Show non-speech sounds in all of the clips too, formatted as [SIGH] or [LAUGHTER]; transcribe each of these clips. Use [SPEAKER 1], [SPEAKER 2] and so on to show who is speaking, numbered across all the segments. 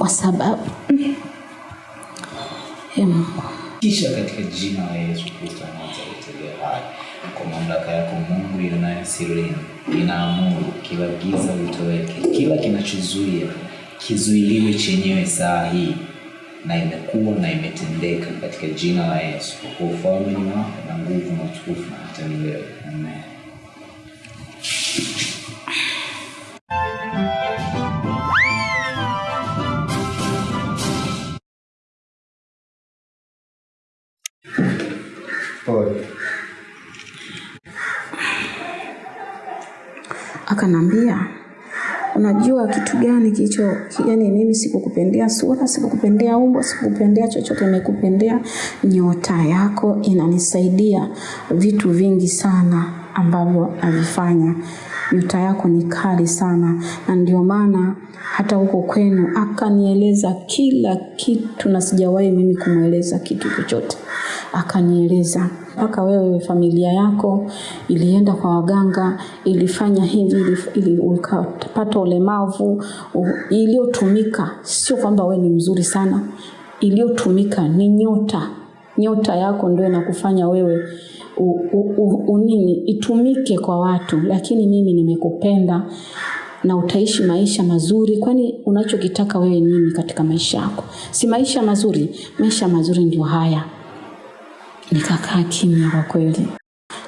[SPEAKER 1] kwa sababu
[SPEAKER 2] kisha katika jina la Yesu Kristo aliye hai, kwa mamlaka yako Mungu ionayo sirini, inaamuru kila giza litoweke, kila kinachozuia kizuiliwe chenyewe saa hii, na imekuwa na imetendeka katika jina la Yesu, kwa ufalme ni wako na nguvu na utukufu na hata milele. Amen.
[SPEAKER 1] Akanambia unajua kitu gani kicho, yani mimi sikukupendea sura sikukupendea umbo sikukupendea chochote nimekupendea nyota yako inanisaidia vitu vingi sana ambavyo navifanya. Nyota yako ni kali sana. Na ndio maana hata huko kwenu akanieleza kila kitu na sijawahi mimi kumweleza kitu chochote akanieleza mpaka wewe familia yako ilienda kwa waganga ilifanya hivi ili, ili ukapata ulemavu iliyotumika sio kwamba wewe ni mzuri sana iliyotumika ni nyota. Nyota yako ndio inakufanya wewe u, u, u, unini itumike kwa watu. Lakini mimi nimekupenda na utaishi maisha mazuri. Kwani unachokitaka wewe nini katika maisha yako? Si maisha mazuri maisha mazuri ndio haya nikakaa kimya kwa kweli.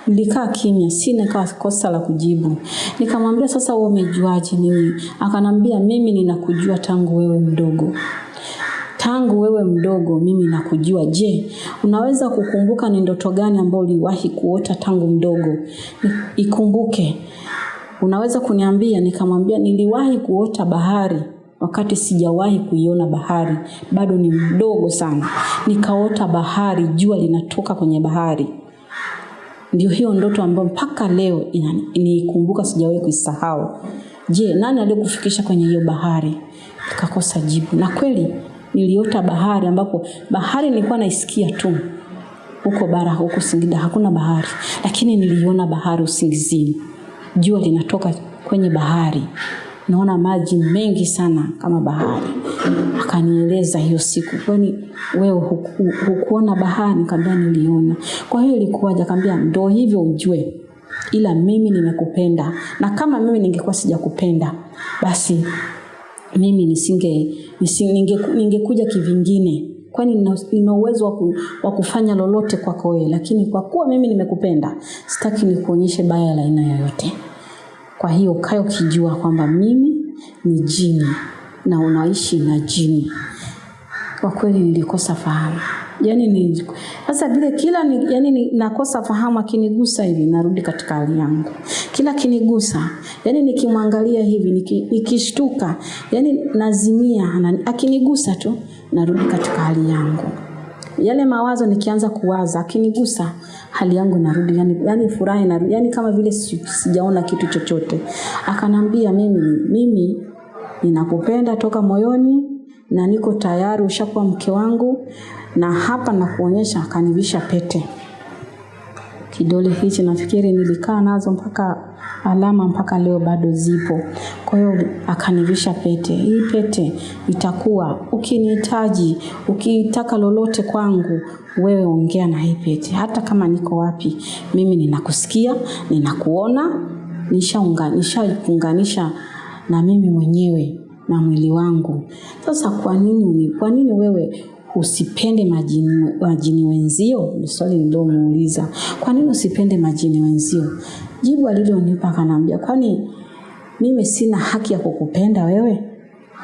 [SPEAKER 1] Nilikaa kimya sina kawa kosa la kujibu. Nikamwambia sasa wewe umejuaje nini? akanambia mimi ninakujua tangu wewe mdogo. Tangu wewe mdogo mimi nakujua? Je unaweza kukumbuka ni ndoto gani ambayo uliwahi kuota tangu mdogo? Ikumbuke. Unaweza kuniambia? Nikamwambia niliwahi kuota bahari wakati sijawahi kuiona bahari. Bado ni mdogo sana. Nikaota bahari jua linatoka kwenye bahari. Ndio hiyo ndoto ambayo mpaka leo niikumbuka sijawahi kuisahau. Je nani aliyekufikisha kwenye hiyo bahari? Nikakosa jibu. Na kweli niliota bahari ambapo bahari nilikuwa naisikia tu. Huko bara huko singida hakuna bahari. Lakini niliona bahari usingizini. Jua linatoka kwenye bahari naona maji mengi sana kama bahari. Akanieleza hiyo siku. Kwani wewe huku, hukuona bahari? Nikamwambia niliona. Kwa hiyo ilikuwaje? Akamwambia ndo hivyo ujue. Ila mimi nimekupenda. Na kama mimi ningekuwa sijakupenda basi mimi nisinge, nisinge ninge, ningekuja kivingine. Kwani nina uwezo wa kufanya lolote kwako wewe. Lakini kwa kuwa mimi nimekupenda sitaki nikuonyeshe baya la aina yoyote kwa hiyo ukae ukijua kwamba mimi ni jini na unaishi na jini. Kwa kweli nilikosa fahamu. Yani ni sasa vile kila ni, yani ni, nakosa fahamu akinigusa hivi narudi katika hali yangu. Kila kinigusa yani nikimwangalia hivi niki, nikishtuka yani nazimia akinigusa tu narudi katika hali yangu yale mawazo nikianza kuwaza akinigusa hali yangu inarudi yani, yani furaha inarudi yani kama vile si- sijaona kitu chochote. Akanambia mimi mimi ninakupenda toka moyoni na niko tayari ushakuwa mke wangu na hapa nakuonyesha akanivisha pete. Kidole hichi nafikiri nilikaa nazo mpaka alama mpaka leo bado zipo. Kwa hiyo akanivisha pete. Hii pete itakuwa ukinihitaji ukitaka lolote kwangu wewe ongea na hii pete. Hata kama niko wapi mimi ninakusikia ninakuona nishaunganisha nishaunganisha na mimi mwenyewe na mwili wangu. Sasa kwa nini ni kwa nini wewe usipende majini, majini wenzio? Ni swali niliomuuliza kwa nini usipende majini wenzio jibu alilonipa akanaambia kwani mimi sina haki ya kukupenda wewe?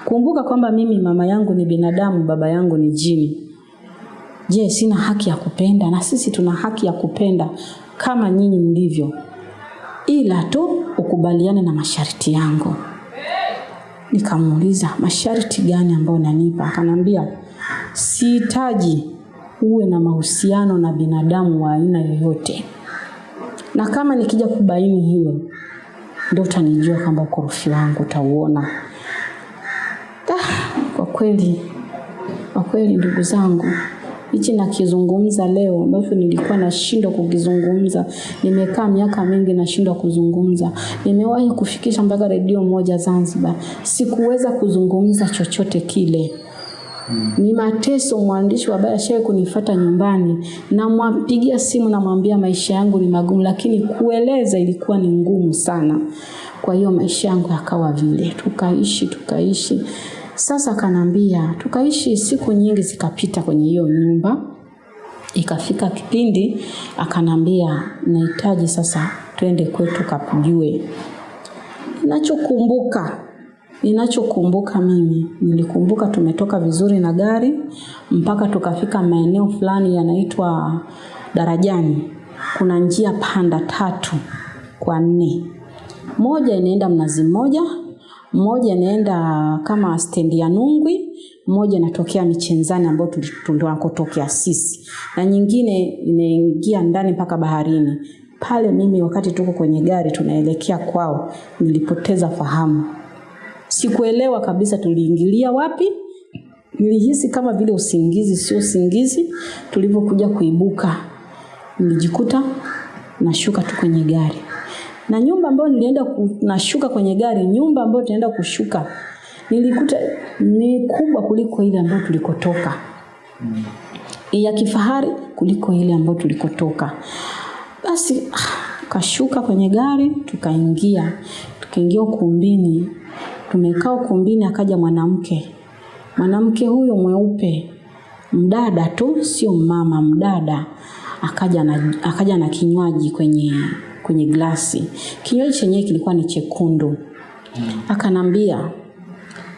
[SPEAKER 1] Kumbuka kwamba mimi mama yangu ni binadamu baba yangu ni jini. Je sina haki ya kupenda? Na sisi tuna haki ya kupenda kama nyinyi mlivyo ila tu ukubaliane na masharti yangu. Nikamuuliza masharti gani ambayo unanipa? Akanambia, sihitaji uwe na mahusiano na binadamu wa aina yoyote na kama nikija kubaini hiyo ndio utanijua kwamba ukorofi wangu utauona ah, kwa kweli kwa kweli ndugu zangu hichi nakizungumza leo ambacho nilikuwa nashindwa kukizungumza. Nimekaa miaka mingi nashindwa kuzungumza. Nimewahi kufikisha mpaka redio moja Zanzibar, sikuweza kuzungumza chochote kile. Ni mateso. Mwandishi wa habari ashawahi kunifata nyumbani, namwapigia simu, namwambia maisha yangu ni magumu, lakini kueleza ilikuwa ni ngumu sana. Kwa hiyo maisha yangu yakawa vile, tukaishi tukaishi. Sasa kanambia, tukaishi siku nyingi zikapita kwenye hiyo nyumba. Ikafika kipindi akanambia, nahitaji sasa twende kwetu kapujue. Ninachokumbuka ninachokumbuka mimi nilikumbuka tumetoka vizuri na gari mpaka tukafika maeneo fulani yanaitwa Darajani. Kuna njia panda tatu kwa nne, moja inaenda Mnazi Mmoja, moja inaenda kama stendi ya Nungwi, moja inatokea Michenzani ambayo tunakotokea sisi, na nyingine inaingia ndani mpaka baharini. Pale mimi wakati tuko kwenye gari tunaelekea kwao, nilipoteza fahamu. Sikuelewa kabisa tuliingilia wapi. Nilihisi kama vile usingizi, sio usingizi. Tulivyokuja kuibuka, nilijikuta nashuka tu kwenye gari, na nyumba ambayo nilienda ku, nashuka kwenye gari, nyumba ambayo tunaenda kushuka nilikuta ni kubwa kuliko ile ambayo tulikotoka, mm. ya kifahari kuliko ile ambayo tulikotoka. Basi kashuka kwenye gari, tukaingia tukaingia ukumbini. Tumekaa ukumbini, akaja mwanamke. Mwanamke huyo mweupe, mdada tu, sio mama, mdada. Akaja na, akaja na kinywaji kwenye kwenye glasi. Kinywaji chenyewe kilikuwa ni chekundu. Akanambia,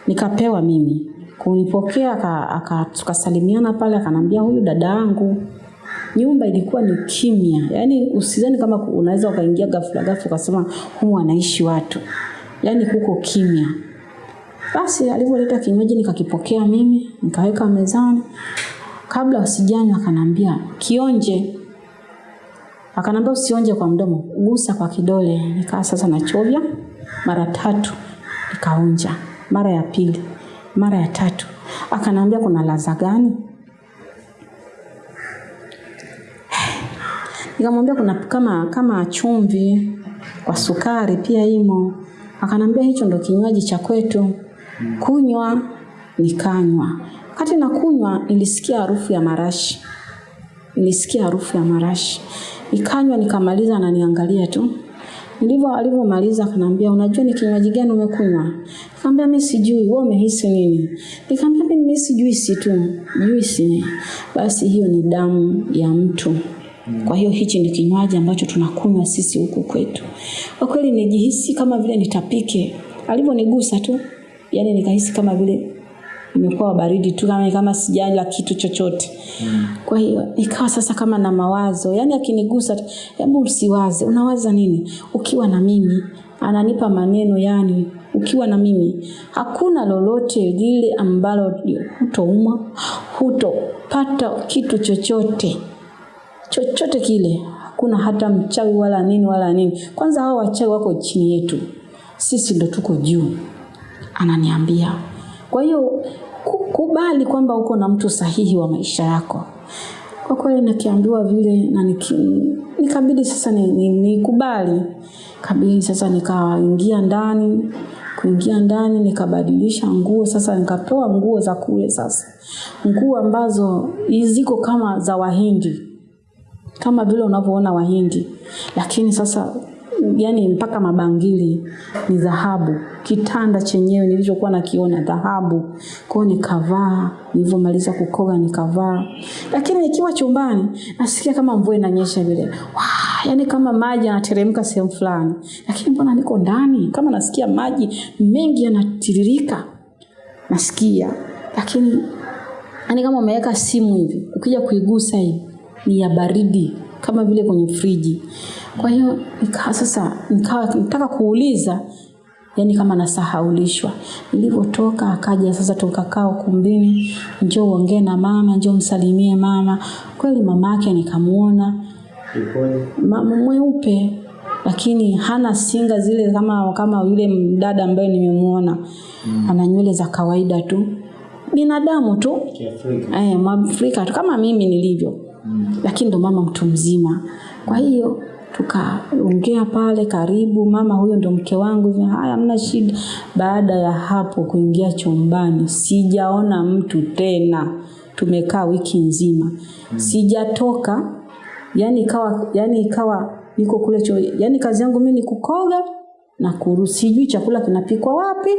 [SPEAKER 1] nikapewa mimi kunipokea, tukasalimiana pale, akanambia huyu dada yangu. Nyumba ilikuwa ni kimya, yaani usizani kama unaweza ukaingia ghafla ghafla ukasema humu wanaishi watu, yaani kuko kimya. Basi alivyoleta kinywaji nikakipokea mimi, nikaweka mezani. Kabla usijanywa, akanambia kionje. Akanambia usionje kwa mdomo, gusa kwa kidole. Nikaa sasa nachovya mara tatu, nikaonja mara ya pili, mara ya tatu. Akanambia kuna ladha gani? [SIGHS] Nikamwambia kuna kama kama chumvi kwa sukari pia imo. Akanambia hicho ndo kinywaji cha kwetu, kunywa. Nikanywa. Wakati na kunywa, nilisikia harufu ya marashi, nilisikia harufu ya marashi. Nikanywa, nikamaliza, ananiangalia tu. Ndivyo alivyomaliza, akanambia unajua ni kinywaji gani umekunywa? Nikamwambia mimi sijui. Wewe umehisi nini? Nikamwambia mimi sijui si tu, juisi. Basi hiyo ni damu ya mtu. Kwa hiyo hichi ni kinywaji ambacho tunakunywa sisi huku kwetu. Kwa kweli nijihisi kama vile nitapike. Alivyonigusa tu, yani nikahisi kama vile nimekuwa baridi tu, kama kama sijala kitu chochote. Kwa hiyo nikawa sasa kama na mawazo, yani akinigusa, hebu usiwaze, unawaza nini? Ukiwa na mimi, ananipa maneno yani ukiwa na mimi hakuna lolote lile ambalo hutoumwa, hutopata kitu chochote chochote kile, hakuna hata mchawi wala nini wala nini. Kwanza hao wachawi wako chini yetu, sisi ndo tuko juu, ananiambia. Kwa hiyo kubali kwamba uko na mtu sahihi wa maisha yako. Kwa kweli nikiambiwa vile na niki, nikabidi sasa nikubali ni, ni kabidi sasa nikaingia ndani kuingia ndani nikabadilisha nguo sasa, nikapewa nguo za kule sasa, nguo ambazo ziko kama za Wahindi kama vile unavyoona Wahindi, lakini sasa yani mpaka mabangili ni dhahabu. Kitanda chenyewe nilichokuwa nakiona dhahabu. Kwa hiyo nikavaa, nilivyomaliza kukoga nikavaa, lakini nikiwa chumbani nasikia kama mvua inanyesha vile. Yani kama maji yanateremka sehemu fulani, lakini mbona niko ndani? Kama nasikia maji mengi yanatiririka, nasikia. Lakini yani kama umeweka simu hivi, ukija kuigusa hivi ni ya baridi kama vile kwenye friji. Kwa hiyo nikawa sasa nikawa nataka kuuliza, yani kama nasahaulishwa. Nilivyotoka akaja sasa, tukakaa ukumbini, njoo uongee na mama, njoo msalimie mama. Kweli mama yake nikamuona, mama mweupe, lakini hana singa zile kama kama yule mdada ambaye nimemuona. mm. Ana nywele za kawaida tu binadamu tu eh, Mwafrika tu kama mimi nilivyo
[SPEAKER 2] Mm.
[SPEAKER 1] lakini ndo mama mtu mzima. Kwa hiyo tukaongea pale, karibu mama, huyo ndo mke wangu. Haya, mna shida. Baada ya hapo kuingia chumbani, sijaona mtu tena. Tumekaa wiki nzima, sijatoka. Yani ikawa, yani ikawa niko kule cho yani kazi yangu mimi ni kukoga na kuru, sijui chakula kinapikwa wapi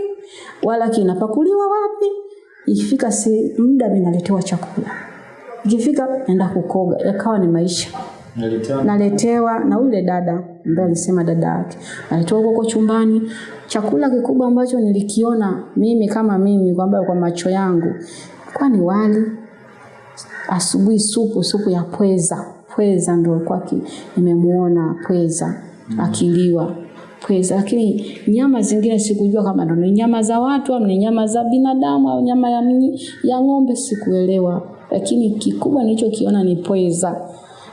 [SPEAKER 1] wala kinapakuliwa wapi. Ikifika si muda mimi naletewa chakula ikifika enda kukoga, yakawa ni maisha.
[SPEAKER 2] Naletewa
[SPEAKER 1] Naletewa na yule dada ambaye alisema dada yake, naletewa huko chumbani. Chakula kikubwa ambacho nilikiona mimi kama mimi kwamba kwa macho yangu kwa ni wali, asubuhi supu, supu ya pweza. Pweza ndio kwa ki, nimemuona pweza mm. akiliwa pweza, lakini nyama zingine sikujua kama ndo ni nyama za watu au ni nyama za binadamu au nyama ya, mnyi- ya ng'ombe, sikuelewa, lakini kikubwa nilichokiona ni pweza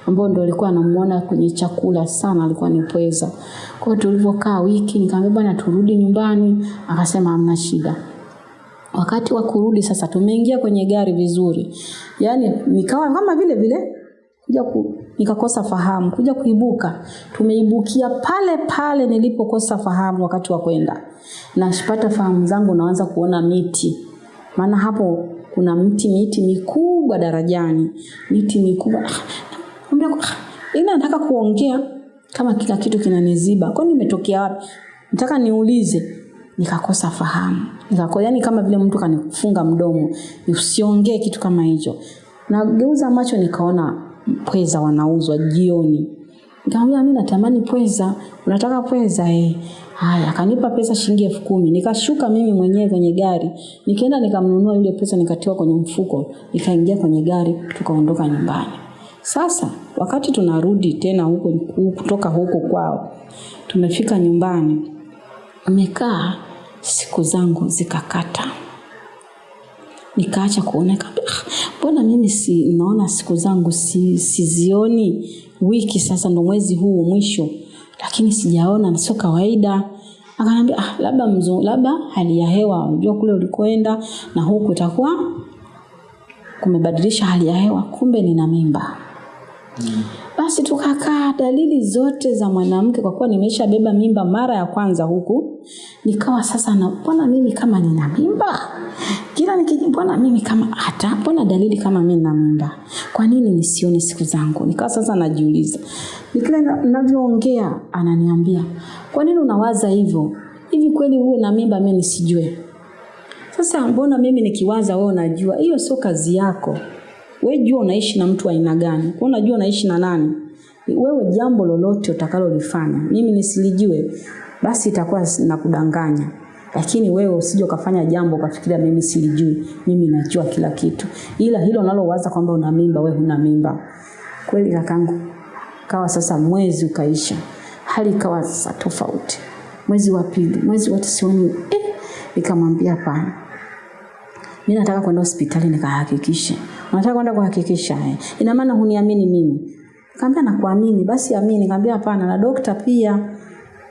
[SPEAKER 1] ambao ndo alikuwa anamuona kwenye chakula sana, alikuwa ni pweza. Kwa hiyo tulivyokaa wiki, nikamwambia bwana, turudi nyumbani. Akasema hamna shida. Wakati wa kurudi sasa, tumeingia kwenye gari vizuri, yaani nikawa kama vile vile kuja ku, nikakosa fahamu, kuja kuibuka, tumeibukia pale pale nilipokosa fahamu wakati wa kwenda. Nashipata fahamu zangu, naanza kuona miti, maana hapo kuna mti miti mikubwa darajani, miti mikubwa. Naambia, ina nataka kuongea kama kila kitu kinaniziba, kwani nimetokea wapi? Nataka niulize, nikakosa fahamu, nikakosa yani kama vile mtu kanifunga mdomo, usiongee kitu kama hicho. Nageuza macho nikaona pweza wanauzwa jioni. Nikamwambia mimi natamani pweza. Unataka pweza eh? Haya, akanipa pesa shilingi elfu kumi. Nikashuka mimi mwenyewe kwenye gari. Nikaenda nikamnunua yule pesa nikatiwa kwenye mfuko. Nikaingia kwenye gari tukaondoka nyumbani. Sasa wakati tunarudi tena huko kutoka huko kwao. Tumefika nyumbani. Nimekaa siku zangu zikakata nikaacha kuona "Ah, mbona mimi si naona siku zangu si, sizioni wiki sasa ndo mwezi huu mwisho lakini sijaona na sio kawaida. Akaniambia ah, labda mzu, labda hali ya hewa unajua kule ulikoenda na huku itakuwa kumebadilisha hali ya hewa kumbe nina mimba basi tukakaa dalili zote za mwanamke kwa kuwa nimeshabeba mimba mara ya kwanza huku. Nikawa sasa na mbona mimi kama nina mimba? Kila nikiji mbona mimi kama hata mbona dalili kama mimi nina mimba? Kwa nini nisione siku zangu? Nikawa sasa najiuliza. Nikila ninavyoongea ananiambia kwa nini unawaza hivyo? Hivi kweli uwe na mimba mimi nisijue? Sasa mbona mimi nikiwaza wewe unajua? Hiyo sio kazi yako wewe jua unaishi na mtu aina gani? Kwa unajua unaishi na nani? Wewe jambo lolote utakalolifanya mimi nisilijue basi itakuwa nakudanganya lakini wewe usije ukafanya jambo ukafikiria mimi silijui mimi najua kila kitu. Ila hilo unalowaza kwamba una mimba wewe huna mimba. Kweli kakangu? Kawa sasa mwezi ukaisha hali ikawa sasa tofauti. Mwezi wa pili mwezi wote sioni eh, nikamwambia hapana. Mimi nataka kwenda hospitali nikahakikishe unataka kwenda kuhakikisha eh. ina maana huniamini mimi. Kaambia nakuamini. Basi amini. Kaambia hapana na dokta pia.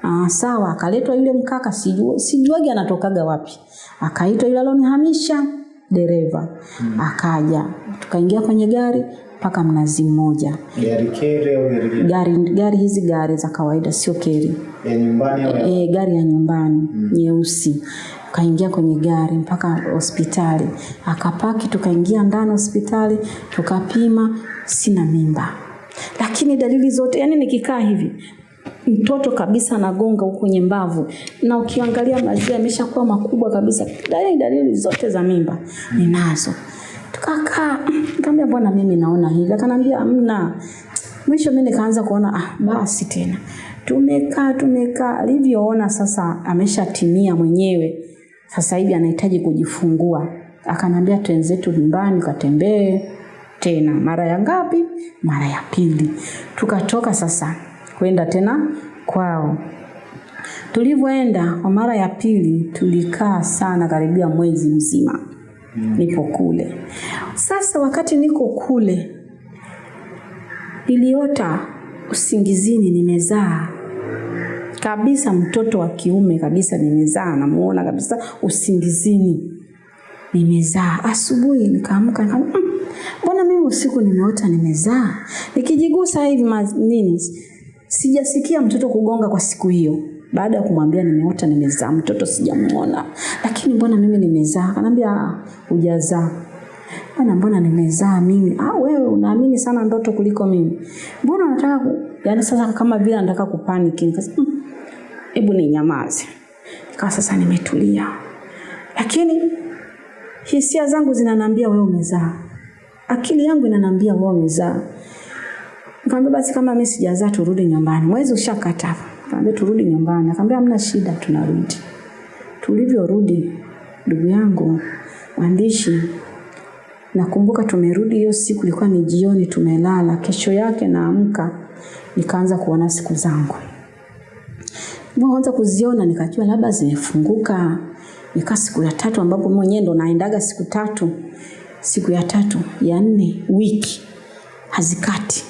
[SPEAKER 1] Ah, sawa. Akaletwa yule mkaka sijua sijuagi anatokaga wapi. Akaitwa yule alonihamisha dereva. Hmm. akaja. Tukaingia kwenye gari mpaka mnazi mmoja.
[SPEAKER 2] Gari kere au gari
[SPEAKER 1] gari gari hizi gari za kawaida sio keri.
[SPEAKER 2] Ya nyumbani
[SPEAKER 1] e, gari ya nyumbani. Hmm. nyeusi tukaingia kwenye gari mpaka hospitali. Akapaki tukaingia ndani hospitali tukapima sina mimba. Lakini dalili zote yani nikikaa hivi mtoto kabisa anagonga huko kwenye mbavu. Na ukiangalia maziwa yameshakuwa makubwa kabisa. Dalili dalili zote za mimba ninazo. Tukakaa nikamwambia bwana, mimi naona hivi? Akanambia hamna. Mwisho mimi nikaanza kuona ah, basi tena. Tumekaa tumekaa alivyoona sasa ameshatimia mwenyewe sasa hivi anahitaji kujifungua. Akanambia twenzetu nyumbani katembee tena. Mara ya ngapi? Mara ya pili. Tukatoka sasa kwenda tena kwao. Tulivyoenda kwa mara ya pili tulikaa sana karibia mwezi mzima nipo kule. Sasa wakati niko kule niliota usingizini nimezaa kabisa mtoto wa kiume kabisa nimezaa namuona kabisa usingizini nimezaa. Asubuhi nikaamka nikamwambia, "Mm, mbona mimi usiku nimeota nimezaa? Nikijigusa hivi nini, sijasikia mtoto kugonga kwa siku hiyo. Baada ya kumwambia nimeota nimezaa, mtoto sijamuona, lakini mbona mimi nimezaa? Akaniambia "Ah, hujazaa bwana, mbona nimezaa mimi? Ah, wewe unaamini sana ndoto kuliko mimi. Mbona unataka ku... yaani sasa kama vile anataka kupaniki. Nikasema, "Mm, ni nyamaze Ikawa sasa nimetulia, lakini hisia zangu zinanambia wewe umezaa, akili yangu inanambia wewe umezaa. Nikamwambia basi kama mimi sijazaa turudi nyumbani. Mwezi ushakata. Nikamwambia turudi nyumbani. akamwambia hamna shida tunarudi. Tulivyorudi ndugu yangu mwandishi nakumbuka tumerudi hiyo siku ilikuwa ni jioni tumelala. Kesho yake naamka nikaanza kuona siku zangu. Nilipoanza kuziona nikajua labda zimefunguka. Nikaa siku ya tatu ambapo mwenyewe ndo naendaga siku tatu. Siku ya tatu, ya nne, wiki hazikati.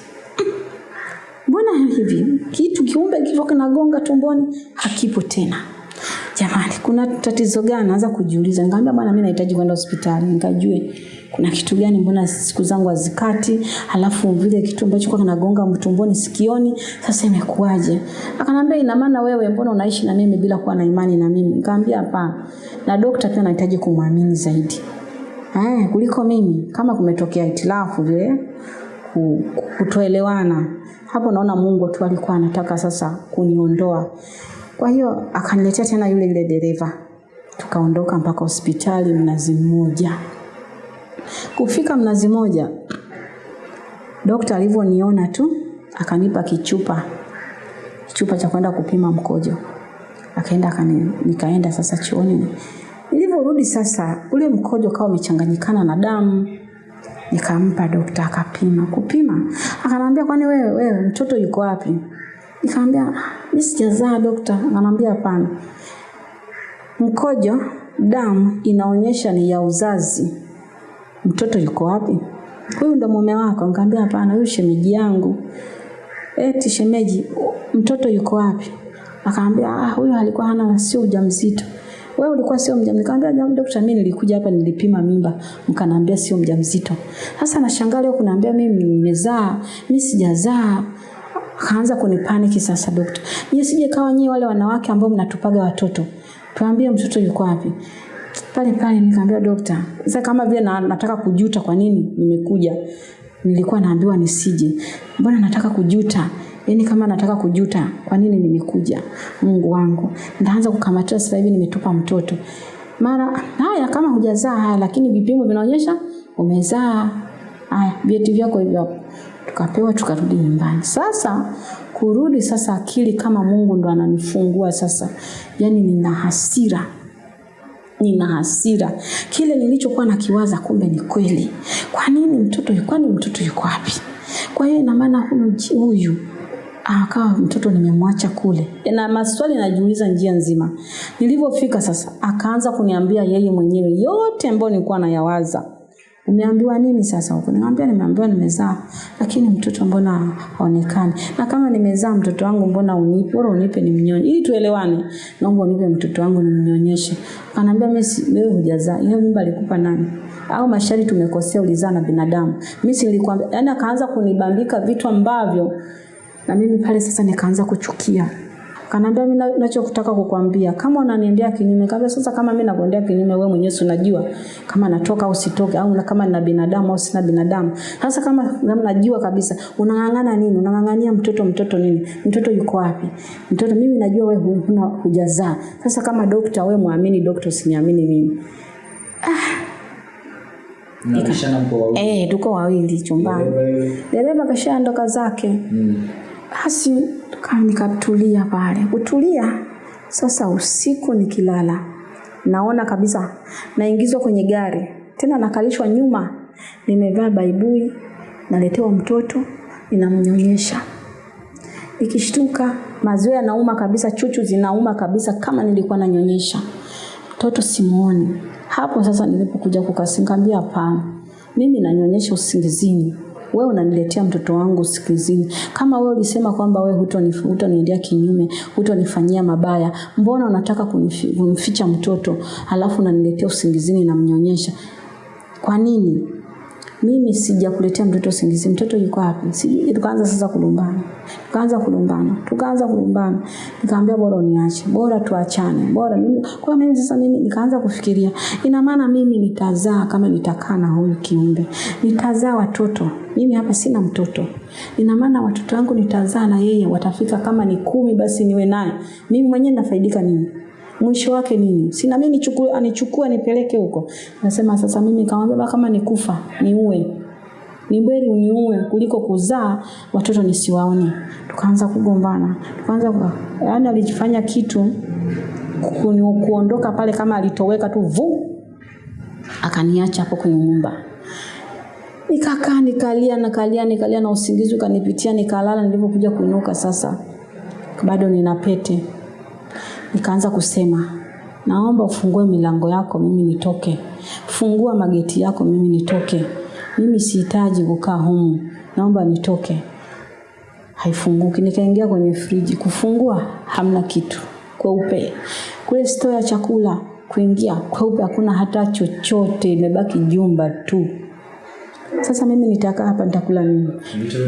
[SPEAKER 1] Mbona hivi kitu kiumbe kichwa kinagonga tumboni hakipo tena? Jamani, kuna tatizo gani? Naanza kujiuliza. Nikamwambia bwana, mimi nahitaji kwenda hospitali nikajue kuna kitu gani, mbona siku zangu hazikati, halafu vile kitu ambacho kwa kinagonga mtumboni sikioni, sasa imekuaje Akanambia ina maana wewe, mbona unaishi na mimi bila kuwa na imani na mimi? Nikamwambia hapana, na dokta pia anahitaji kumwamini zaidi eh, kuliko mimi. Kama kumetokea itilafu vile kutoelewana, hapo naona Mungu tu alikuwa anataka sasa kuniondoa. Kwa hiyo akaniletea tena yule yule dereva, tukaondoka mpaka hospitali Mnazi Mmoja. Kufika Mnazi Moja, dokta alivyoniona tu akanipa kichupa kichupa cha kwenda kupima mkojo, akaenda akani, nikaenda sasa chooni. Nilivyorudi sasa, ule mkojo kawa umechanganyikana na damu nikampa dokta akapima. Kupima akanambia, kwani wewe wewe mtoto yuko wapi? Nikamwambia mimi sijazaa dokta. Akanambia hapana, mkojo damu inaonyesha ni ya uzazi. Mtoto yuko wapi? Huyu ndo mume wako? Nikamwambia hapana, huyu shemeji yangu. Eti shemeji, mtoto yuko wapi? Akaambia ah, huyu alikuwa hana sio ujauzito. Wewe ulikuwa sio mjamzito. Nikamwambia jamani, daktari, mimi nilikuja hapa nilipima mimba, mkaniambia sio mjamzito. Sasa nashangaa leo kuniambia mimi nimezaa, mimi sijazaa. Akaanza kunipaniki sasa daktari. Nyie sije kawa nyie wale wanawake ambao mnatupaga watoto. Tuambie mtoto yuko wapi? Pale pale nikaambia dokta, sasa kama vile na, nataka kujuta kwa nini nimekuja. Nilikuwa naambiwa nisije. Mbona nataka kujuta? Yaani kama nataka kujuta, kwa nini nimekuja? Mungu wangu. Ndaanza kukamatia sasa hivi nimetupa mtoto. Mara haya kama hujazaa haya lakini vipimo vinaonyesha umezaa. Haya, vyeti vyako hivyo hapo. Tukapewa tukarudi nyumbani. Sasa kurudi sasa akili kama Mungu ndo ananifungua sasa. Yaani nina hasira nina hasira. Kile nilichokuwa nakiwaza kumbe ni kweli. Kwa nini mtoto kwani mtoto yuko wapi? Kwa hiyo ina maana huyu akawa mtoto nimemwacha kule. Na maswali najiuliza njia nzima. Nilivyofika sasa akaanza kuniambia yeye mwenyewe yote ambayo nilikuwa nayawaza. Umeambiwa nini sasa huko? Nikamwambia nimeambiwa nimezaa, lakini mtoto mbona haonekani? Na kama nimezaa mtoto wangu mbona unipe? Bora unipe nimnyonye. Ili tuelewane. Naomba unipe mtoto wangu nimnyonyeshe. Akaniambia mimi wewe hujazaa. Hiyo mimba alikupa nani? Au mashari tumekosea ulizaa na binadamu. Mimi nilikwambia. yani akaanza kunibambika vitu ambavyo na mimi pale sasa nikaanza kuchukia. Kanaambia mimi ninachokutaka kukwambia kama unaniendea kinyume kabla sasa kama mimi nakuendea kinyume wewe mwenyewe unajua kama natoka au sitoke au na kama nina binadamu au sina binadamu. Sasa kama najua kabisa unang'ang'ana nini? Unang'ang'ania mtoto mtoto nini? Mtoto yuko wapi? Mtoto mimi najua wewe huna hujazaa. Sasa kama dokta wewe muamini dokta usiniamini mimi.
[SPEAKER 2] Ah.
[SPEAKER 1] Eh, tuko wawili chumbani. Dereva kashaondoka zake.
[SPEAKER 2] Mm.
[SPEAKER 1] Basi nikatulia pale. Kutulia sasa, usiku nikilala, naona kabisa naingizwa kwenye gari, tena nakalishwa nyuma, nimevaa baibui, naletewa mtoto, ninamnyonyesha. Nikishtuka maziwa yanauma kabisa, chuchu zinauma kabisa, kama nilikuwa nanyonyesha mtoto simuoni. Hapo sasa nilipokuja kukasinga, nikamwambia hapana, mimi nanyonyesha usingizini, wewe unaniletea mtoto wangu sikizini. Kama wewe ulisema kwamba wewe hutoni- hutoniendea kinyume, hutonifanyia mabaya, mbona unataka kumficha mtoto halafu unaniletea usingizini na mnyonyesha? Kwa nini? Mimi sijakuletea mtoto singizi Mtoto yuko wapi? Sijui. Tukaanza sasa kulumbana, tukaanza kulumbana, tukaanza kulumbana. Nikamwambia bora uniache, bora tuachane, bora mimi. Kwa mimi sasa, mimi nikaanza kufikiria, ina maana mimi nitazaa kama nitakaa na huyu kiumbe, nitazaa watoto. Mimi hapa sina mtoto, ina maana watoto wangu nitazaa na yeye, watafika kama ni kumi, basi niwe naye. Mimi mwenyewe nafaidika nini? Mwisho wake nini? Sina mimi nichukue anichukue nipeleke huko. Nasema sasa mimi kama baba kama nikufa niue. Ni beri uniue kuliko kuzaa watoto nisiwaone. Tukaanza kugombana. Tukaanza yaani alijifanya kitu kuni- kuondoka pale kama alitoweka tu vu akaniacha hapo kwenye nyumba. Nikakaa nikalia nikalia nikalia na usingizi ukanipitia nikalala nilipokuja kuinuka sasa bado nina pete nikaanza kusema naomba ufungue milango yako mimi nitoke. Fungua mageti yako mimi nitoke. Mimi sihitaji kukaa humu. Naomba nitoke. Haifunguki. Nikaingia kwenye friji. Kufungua hamna kitu. Kweupe. Kule store ya chakula kuingia kweupe hakuna hata chochote. Imebaki jumba tu sasa mimi nitakaa hapa nitakula nini?
[SPEAKER 2] Vitu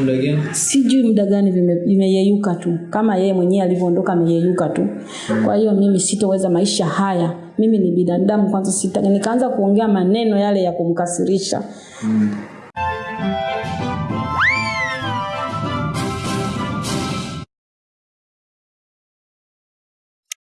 [SPEAKER 2] muda gani?
[SPEAKER 1] sijui muda gani vimeyeyuka tu. Kama yeye mwenyewe alivyoondoka ameyeyuka tu. Kwa hiyo mimi sitoweza maisha haya. Mimi ni binadamu kwanza sita nikaanza kuongea maneno yale ya kumkasirisha.
[SPEAKER 2] Mm.